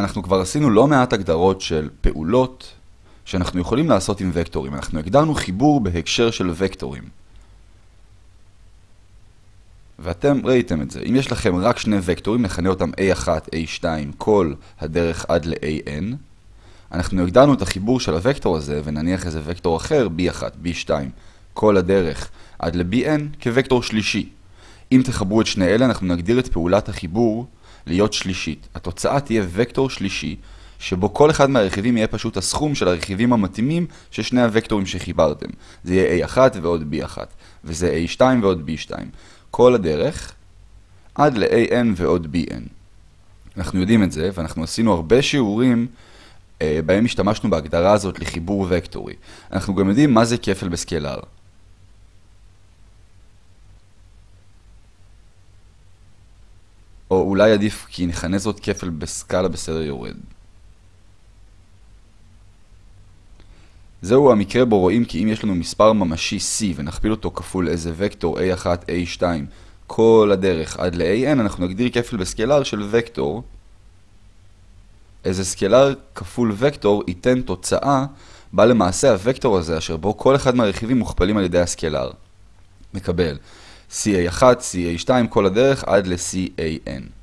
אנחנו כבר עשינו לא מעט הגדרות של פעולות שאנחנו יכולים לעשות עם וקטורים. אנחנו הגדרנו חיבור בהקשר של וקטורים. ואתם ראיתם את זה. אם יש לכם רק שני וקטורים, נכנה אותם A1, A2, כל הדרך עד ל-AN. אנחנו הגדרנו את החיבור של הוקטור הזה, ונניח איזה וקטור אחר, B1, B2, כל הדרך עד ל-BN, כוקטור שלישי. אם תחברו את שני אלה, אנחנו נגדיר את פעולת החיבור להיות שלישית. התוצאה תהיה וקטור שלישי, שבו כל אחד מהרכיבים יהיה פשוט הסכום של הרכיבים המתאימים של שני הוקטורים שחיברתם. זה יהיה A1 ועוד B1, וזה A2 ועוד B2. כל הדרך עד ל-AN ועוד BN. אנחנו יודעים את זה, ואנחנו עשינו הרבה שיעורים אה, בהם השתמשנו בהגדרה הזאת לחיבור וקטורי. אנחנו גם יודעים מה זה כפל בסקלר. אולי עדיף כי נכנה זאת כפל בסקאלה בסדר יורד. זהו המקרה בו רואים כי אם יש לנו מספר ממשי C ונכפיל אותו כפול איזה וקטור A1, A2 כל הדרך עד ל-AN, אנחנו נגדיר כפל בסקלר של וקטור. איזה סקלר כפול וקטור ייתן תוצאה בה למעשה הוקטור הזה, אשר בו כל אחד מהרכיבים מוכפלים על ידי הסקלר. מקבל CA1, CA2 כל הדרך עד ל-CAN.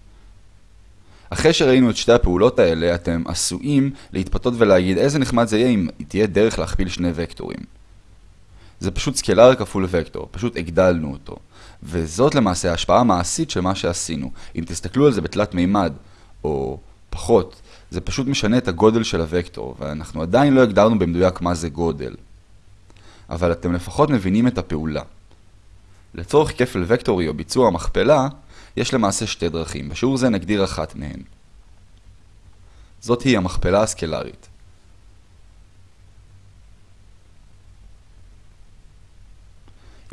אחרי שראינו את שתי הפעולות האלה, אתם עשויים להתפתות ולהגיד איזה נחמד זה יהיה אם תהיה דרך להכפיל שני וקטורים. זה פשוט סקלר כפול וקטור, פשוט הגדלנו אותו. וזאת למעשה ההשפעה המעשית של מה שעשינו. אם תסתכלו על זה בתלת מימד, או פחות, זה פשוט משנה את הגודל של הוקטור, ואנחנו עדיין לא הגדרנו במדויק מה זה גודל. אבל אתם לפחות מבינים את הפעולה. לצורך כפל וקטורי או ביצוע מכפלה, יש למעשה שתי דרכים. בשיעור זה נגדיר אחת מהן. זאת היא המכפלה הסקלרית.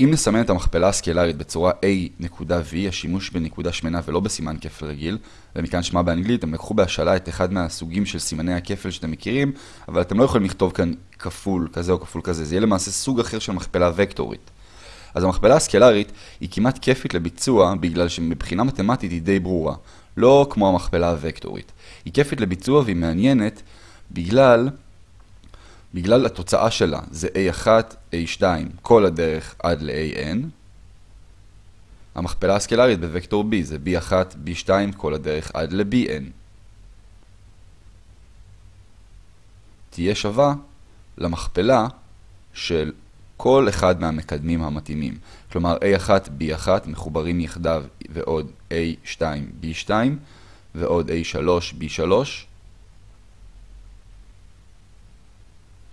אם נסמן את המכפלה הסקלרית בצורה A.V, השימוש בנקודה שמנה ולא בסימן כפל רגיל, ומכאן שמה באנגלית, הם לקחו בהשאלה את אחד מהסוגים של סימני הכפל שאתם מכירים, אבל אתם לא יכולים לכתוב כאן כפול כזה או כפול כזה, זה יהיה למעשה סוג אחר של מכפלה וקטורית. אז המכפלה הסקלרית היא כמעט כיפית לביצוע בגלל שמבחינה מתמטית היא די ברורה, לא כמו המכפלה הוקטורית. היא כיפית לביצוע והיא מעניינת בגלל, בגלל התוצאה שלה, זה A1, A2, כל הדרך עד ל-AN. המכפלה הסקלרית בוקטור B זה B1, B2, כל הדרך עד ל-BN. תהיה שווה למכפלה של כל אחד מהמקדמים המתאימים. כלומר A1, B1 מחוברים יחדיו ועוד A2, B2 ועוד A3, B3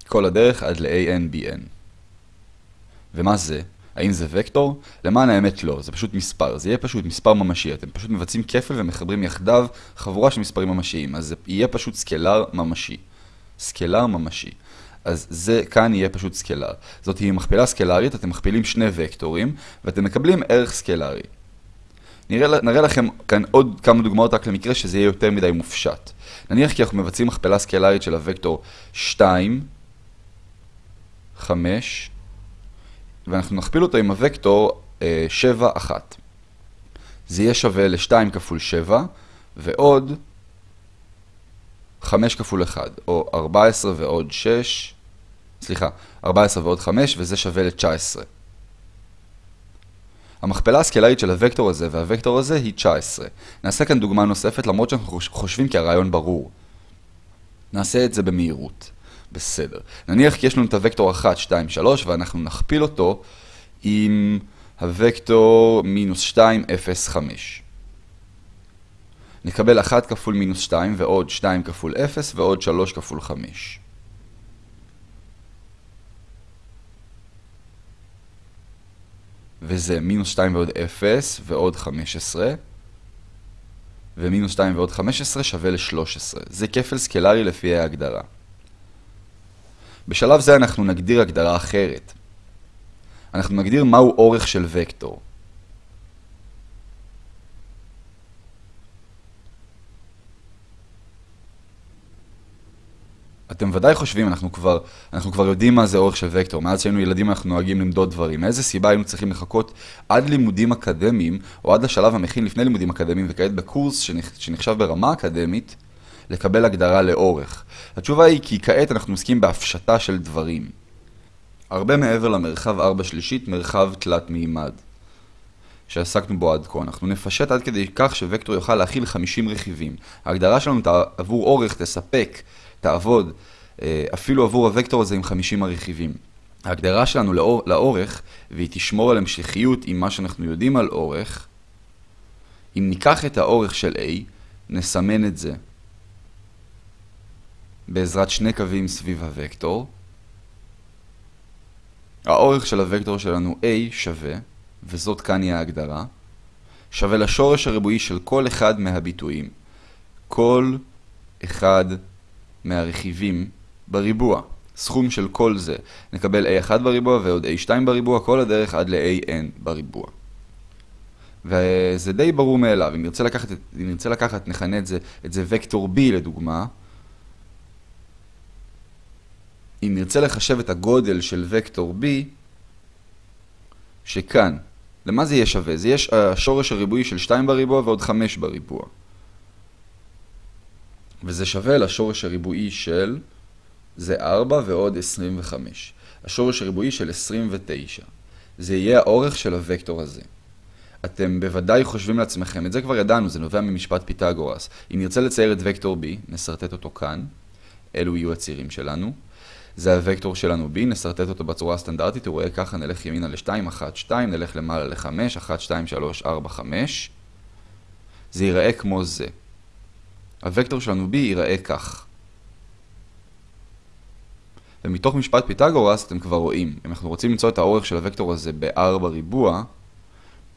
כל הדרך עד ל-AN, BN. ומה זה? האם זה וקטור? למען האמת לא, זה פשוט מספר, זה יהיה פשוט מספר ממשי, אתם פשוט מבצעים כפל ומחברים יחדיו חבורה של מספרים ממשיים, אז זה יהיה פשוט סקלר ממשי. סקלר ממשי. אז זה כאן יהיה פשוט סקלר. זאת היא מכפלה סקלרית, אתם מכפילים שני וקטורים, ואתם מקבלים ערך סקלרי. נראה, נראה לכם כאן עוד כמה דוגמאות רק למקרה שזה יהיה יותר מדי מופשט. נניח כי אנחנו מבצעים מכפלה סקלרית של הוקטור 2, 5, ואנחנו נכפיל אותו עם הוקטור 7, 1. זה יהיה שווה ל-2 כפול 7, ועוד 5 כפול 1, או 14 ועוד 6, סליחה, 14 ועוד 5, וזה שווה ל-19. המכפלה הסקלרית של הוקטור הזה והוקטור הזה היא 19. נעשה כאן דוגמה נוספת, למרות שאנחנו חושבים כי הרעיון ברור. נעשה את זה במהירות. בסדר. נניח כי יש לנו את הוקטור 1, 2, 3, ואנחנו נכפיל אותו עם הוקטור מינוס 2, 0, 5. נקבל 1 כפול מינוס 2 ועוד 2 כפול 0 ועוד 3 כפול 5. וזה מינוס 2 ועוד 0 ועוד 15. ומינוס 2 ועוד 15 שווה ל-13. זה כפל סקלרי לפי ההגדרה. בשלב זה אנחנו נגדיר הגדרה אחרת. אנחנו נגדיר מהו אורך של וקטור. אתם ודאי חושבים, אנחנו כבר, אנחנו כבר יודעים מה זה אורך של וקטור. מאז שהיינו ילדים אנחנו נוהגים למדוד דברים. מאיזה סיבה היינו צריכים לחכות עד לימודים אקדמיים, או עד לשלב המכין לפני לימודים אקדמיים, וכעת בקורס שנחשב ברמה אקדמית, לקבל הגדרה לאורך? התשובה היא כי כעת אנחנו עוסקים בהפשטה של דברים. הרבה מעבר למרחב 4 שלישית, מרחב תלת מימד. שעסקנו בו עד כה. אנחנו נפשט עד כדי כך שווקטור יוכל להכיל 50 רכיבים. ההגדרה שלנו עבור אורך תספק, תעבוד, אה, אפילו עבור הוקטור הזה עם 50 הרכיבים. ההגדרה שלנו לאור, לאורך, והיא תשמור על המשכיות עם מה שאנחנו יודעים על אורך, אם ניקח את האורך של A, נסמן את זה בעזרת שני קווים סביב הוקטור. האורך של הוקטור שלנו A שווה וזאת כאן היא ההגדרה, שווה לשורש הריבועי של כל אחד מהביטויים. כל אחד מהרכיבים בריבוע. סכום של כל זה. נקבל a1 בריבוע ועוד a2 בריבוע, כל הדרך עד ל-an בריבוע. וזה די ברור מאליו. אם נרצה לקחת, אם נרצה לקחת נכנה את זה, את זה וקטור b לדוגמה. אם נרצה לחשב את הגודל של וקטור b, שכאן למה זה יהיה שווה? זה יהיה השורש הריבועי של 2 בריבוע ועוד 5 בריבוע. וזה שווה לשורש הריבועי של, זה 4 ועוד 25. השורש הריבועי של 29. זה יהיה האורך של הוקטור הזה. אתם בוודאי חושבים לעצמכם, את זה כבר ידענו, זה נובע ממשפט פיתגורס. אם נרצה לצייר את וקטור B, נסרטט אותו כאן, אלו יהיו הצירים שלנו. זה הוקטור שלנו b, נסרטט אותו בצורה הסטנדרטית, הוא רואה ככה, נלך ימינה ל-2, 1, 2, נלך למעלה ל-5, 1, 2, 3, 4, 5. זה ייראה כמו זה. הוקטור שלנו b ייראה כך. ומתוך משפט פיתגורס אתם כבר רואים, אם אנחנו רוצים למצוא את האורך של הוקטור הזה ב-4 ריבוע,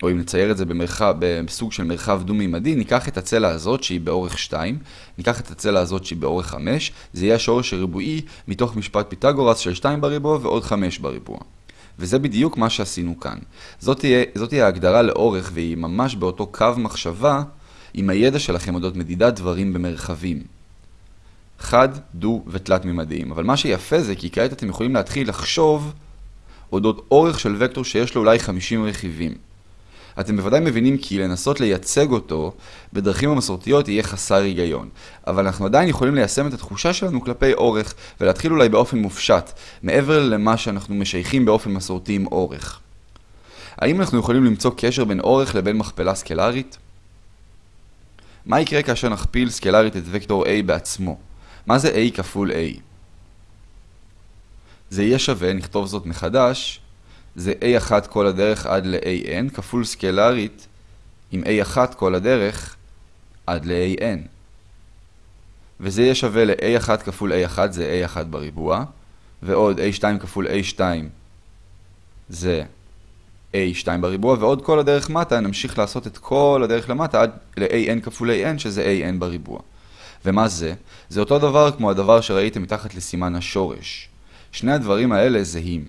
או אם נצייר את זה במרחב, בסוג של מרחב דו-מימדי, ניקח את הצלע הזאת שהיא באורך 2, ניקח את הצלע הזאת שהיא באורך 5, זה יהיה השורש הריבועי מתוך משפט פיתגורס של 2 בריבוע ועוד 5 בריבוע. וזה בדיוק מה שעשינו כאן. זאת תהיה, זאת תהיה ההגדרה לאורך והיא ממש באותו קו מחשבה עם הידע שלכם אודות מדידת דברים במרחבים. חד, דו ותלת מימדיים. אבל מה שיפה זה כי כעת אתם יכולים להתחיל לחשוב אודות אורך של וקטור שיש לו אולי 50 רכיבים. אתם בוודאי מבינים כי לנסות לייצג אותו בדרכים המסורתיות יהיה חסר היגיון. אבל אנחנו עדיין יכולים ליישם את התחושה שלנו כלפי אורך, ולהתחיל אולי באופן מופשט, מעבר למה שאנחנו משייכים באופן מסורתי עם אורך. האם אנחנו יכולים למצוא קשר בין אורך לבין מכפלה סקלרית? מה יקרה כאשר נכפיל סקלרית את וקטור A בעצמו? מה זה A כפול A? זה יהיה שווה, נכתוב זאת מחדש, זה A1 כל הדרך עד ל-AN, כפול סקלרית עם A1 כל הדרך עד ל-AN. וזה יהיה שווה ל-A1 כפול A1 זה A1 בריבוע, ועוד A2 כפול A2 זה A2 בריבוע, ועוד כל הדרך מטה נמשיך לעשות את כל הדרך למטה עד ל-AN כפול AN שזה AN בריבוע. ומה זה? זה אותו דבר כמו הדבר שראיתם מתחת לסימן השורש. שני הדברים האלה זהים.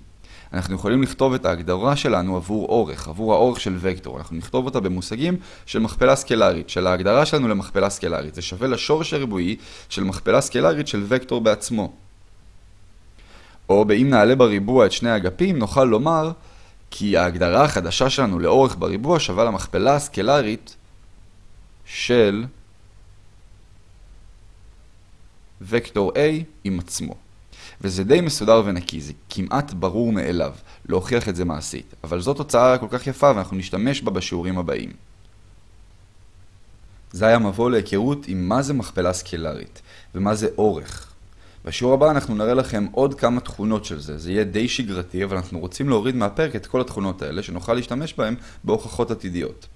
אנחנו יכולים לכתוב את ההגדרה שלנו עבור אורך, עבור האורך של וקטור. אנחנו נכתוב אותה במושגים של מכפלה סקלרית, של ההגדרה שלנו למכפלה סקלרית. זה שווה לשורש הריבועי של מכפלה סקלרית של וקטור בעצמו. או באם נעלה בריבוע את שני האגפים, נוכל לומר כי ההגדרה החדשה שלנו לאורך בריבוע שווה למכפלה הסקלרית של וקטור A עם עצמו. וזה די מסודר ונקי, זה כמעט ברור מאליו להוכיח את זה מעשית, אבל זו תוצאה כל כך יפה ואנחנו נשתמש בה בשיעורים הבאים. זה היה מבוא להיכרות עם מה זה מכפלה סקלרית ומה זה אורך. בשיעור הבא אנחנו נראה לכם עוד כמה תכונות של זה, זה יהיה די שגרתי אבל אנחנו רוצים להוריד מהפרק את כל התכונות האלה שנוכל להשתמש בהן בהוכחות עתידיות.